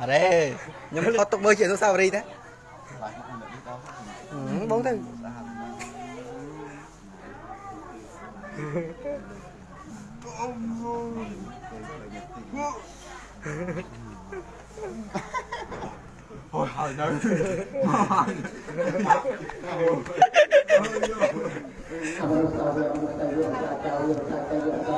អរេខ្ញុំអត់ទុកមើលជាអនុស្សាវរីយ៍ទេបងទៅអូយហើយនៅមក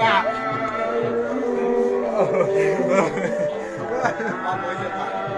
啊！哦，哈 người nhìn?